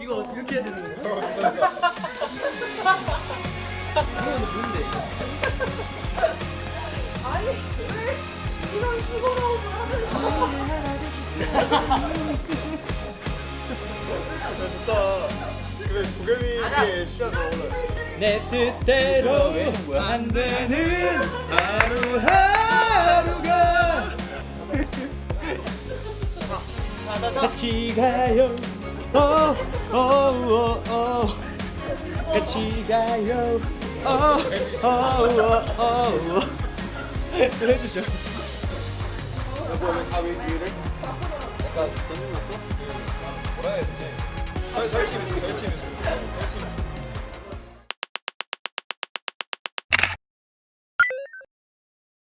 이거 이렇게 해야 되는 거야? 이거는 뭔데? 아니 왜 이런 수고로움을 하면서 진짜 그래 도겸이의 시간 나오네 내 뜻대로 안 되는 하루하루가 같이 가요 어, 어, 어, 어. 같이 가요 어, 어, 어, 어, 어. 해주죠 가위 위를 약간 전능 났어? 뭐라 해야 되지? 설치